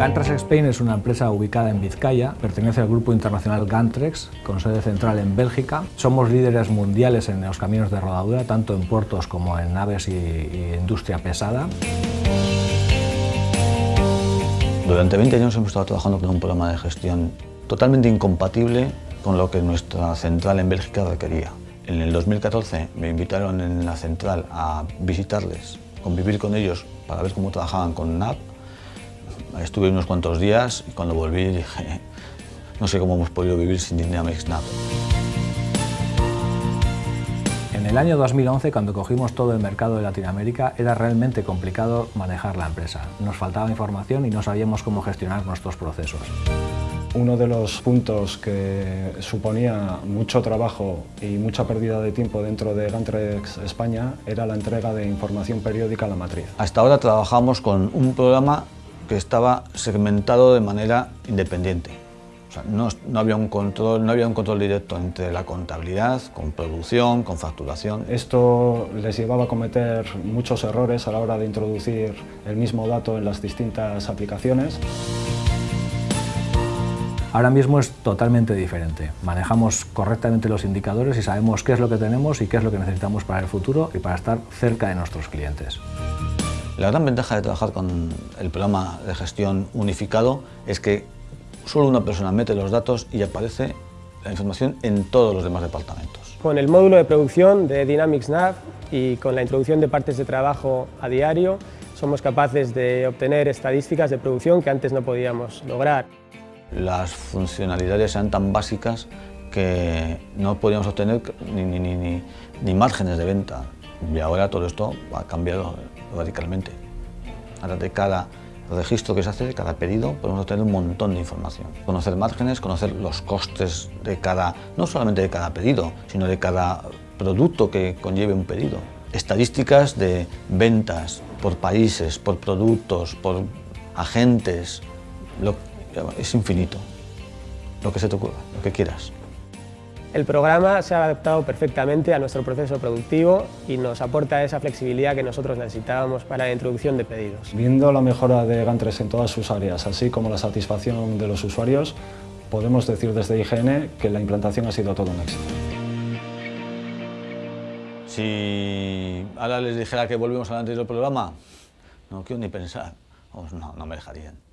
Gantrex Spain es una empresa ubicada en Vizcaya, pertenece al grupo internacional Gantrex, con sede central en Bélgica. Somos líderes mundiales en los caminos de rodadura, tanto en puertos como en naves y, y industria pesada. Durante 20 años hemos estado trabajando con un programa de gestión totalmente incompatible con lo que nuestra central en Bélgica requería. En el 2014 me invitaron en la central a visitarles, convivir con ellos para ver cómo trabajaban con NAP Estuve unos cuantos días y cuando volví dije, no sé cómo hemos podido vivir sin Dynamics NAP. En el año 2011, cuando cogimos todo el mercado de Latinoamérica, era realmente complicado manejar la empresa. Nos faltaba información y no sabíamos cómo gestionar nuestros procesos. Uno de los puntos que suponía mucho trabajo y mucha pérdida de tiempo dentro de Gantrex España era la entrega de información periódica a la matriz. Hasta ahora trabajamos con un programa que estaba segmentado de manera independiente. O sea, no, no, había un control, no había un control directo entre la contabilidad, con producción, con facturación. Esto les llevaba a cometer muchos errores a la hora de introducir el mismo dato en las distintas aplicaciones. Ahora mismo es totalmente diferente. Manejamos correctamente los indicadores y sabemos qué es lo que tenemos y qué es lo que necesitamos para el futuro y para estar cerca de nuestros clientes. La gran ventaja de trabajar con el programa de gestión unificado es que solo una persona mete los datos y aparece la información en todos los demás departamentos. Con el módulo de producción de Dynamics Nav y con la introducción de partes de trabajo a diario, somos capaces de obtener estadísticas de producción que antes no podíamos lograr. Las funcionalidades eran tan básicas que no podíamos obtener ni, ni, ni, ni márgenes de venta. Y ahora todo esto ha cambiado radicalmente. Ahora de cada registro que se hace, de cada pedido, podemos obtener un montón de información. Conocer márgenes, conocer los costes de cada, no solamente de cada pedido, sino de cada producto que conlleve un pedido. Estadísticas de ventas por países, por productos, por agentes, es infinito. Lo que se te ocurra, lo que quieras. El programa se ha adaptado perfectamente a nuestro proceso productivo y nos aporta esa flexibilidad que nosotros necesitábamos para la introducción de pedidos. Viendo la mejora de Gantres en todas sus áreas, así como la satisfacción de los usuarios, podemos decir desde IGN que la implantación ha sido todo un éxito. Si ahora les dijera que volvemos al anterior programa, no quiero ni pensar, no, no me dejarían.